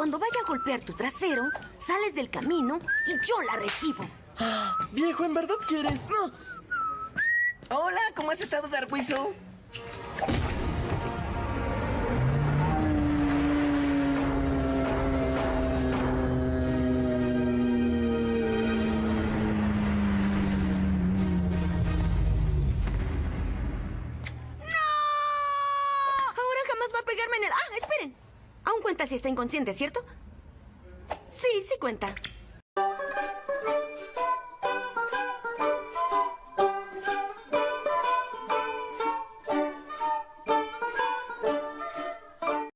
cuando vaya a golpear tu trasero, sales del camino y yo la recibo. Viejo, ¿en verdad quieres? Hola, ¿cómo has estado, Darkweasel? Ahora jamás va a pegarme en el... Ah, esperen. Cuenta si está inconsciente, ¿cierto? Sí, sí cuenta.